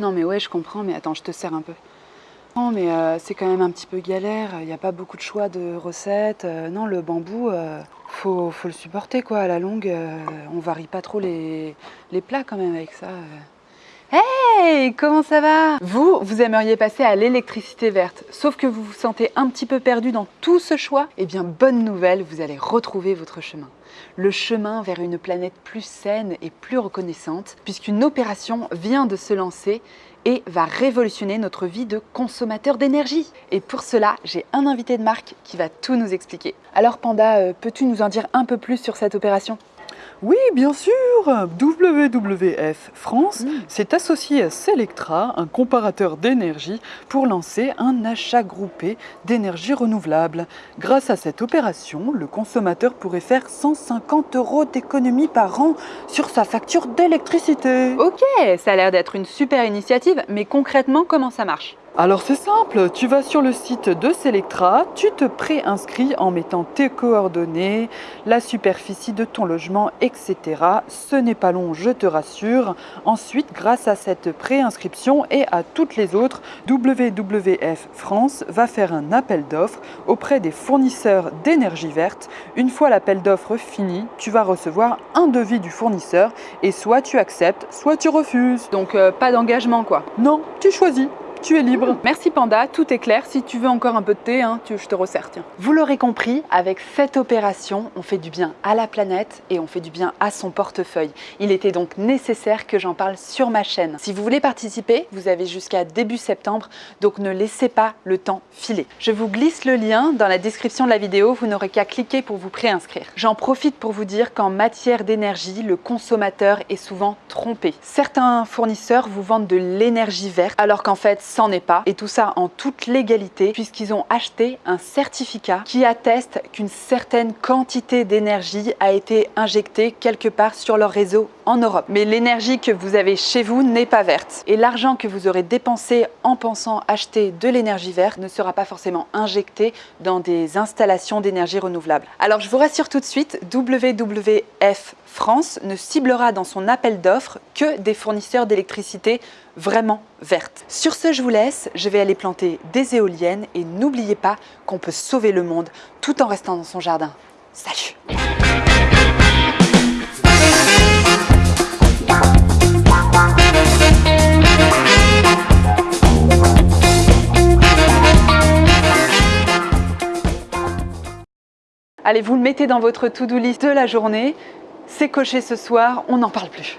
Non mais ouais, je comprends, mais attends, je te sers un peu. Non mais euh, c'est quand même un petit peu galère, il n'y a pas beaucoup de choix de recettes. Euh, non, le bambou, euh, faut, faut, le supporter quoi, à la longue, on varie pas trop les, les, plats quand même avec ça. Hey, comment ça va? Vous, vous aimeriez passer à l'électricité verte, sauf que vous vous sentez un petit peu perdu dans tout ce choix Eh bien, bonne nouvelle, vous allez retrouver votre chemin. Le chemin vers une planète plus saine et plus reconnaissante, puisqu'une opération vient de se lancer et va révolutionner notre vie de consommateur d'énergie. Et pour cela, j'ai un invité de marque qui va tout nous expliquer. Alors Panda, euh, peux-tu nous en dire un peu plus sur cette opération? Oui, bien sûr WWF France mm. s'est associé à Selectra, un comparateur d'énergie, pour lancer un achat groupé d'énergie renouvelable. Grâce à cette opération, le consommateur pourrait faire 150 euros d'économie par an sur sa facture d'électricité. Ok, ça a l'air d'être une super initiative, mais concrètement, comment ça marche? Alors c'est simple, tu vas sur le site de Selectra, tu te préinscris en mettant tes coordonnées, la superficie de ton logement, etc. Ce n'est pas long, je te rassure. Ensuite, grâce à cette préinscription et à toutes les autres, WWF France va faire un appel d'offres auprès des fournisseurs d'énergie verte. Une fois l'appel d'offres fini, tu vas recevoir un devis du fournisseur et soit tu acceptes, soit tu refuses. Donc euh, pas d'engagement quoi Non, tu choisis tu es libre. Merci Panda, tout est clair. Si tu veux encore un peu de thé, hein, je te resserre, tiens. Vous l'aurez compris, avec cette opération, on fait du bien à la planète et on fait du bien à son portefeuille. Il était donc nécessaire que j'en parle sur ma chaîne. Si vous voulez participer, vous avez jusqu'à début septembre, donc ne laissez pas le temps filer. Je vous glisse le lien dans la description de la vidéo, vous n'aurez qu'à cliquer pour vous préinscrire. J'en profite pour vous dire qu'en matière d'énergie, le consommateur est souvent trompé. Certains fournisseurs vous vendent de l'énergie verte, alors qu'en fait, c'en est pas. Et tout ça en toute légalité puisqu'ils ont acheté un certificat qui atteste qu'une certaine quantité d'énergie a été injectée quelque part sur leur réseau en Europe. Mais l'énergie que vous avez chez vous n'est pas verte. Et l'argent que vous aurez dépensé en pensant acheter de l'énergie verte ne sera pas forcément injecté dans des installations d'énergie renouvelable. Alors je vous rassure tout de suite, WWF France ne ciblera dans son appel d'offres que des fournisseurs d'électricité vraiment vertes. Sur ce, je vous laisse, je vais aller planter des éoliennes et n'oubliez pas qu'on peut sauver le monde tout en restant dans son jardin. Salut Allez, vous le mettez dans votre to-do list de la journée. C'est coché ce soir, on n'en parle plus.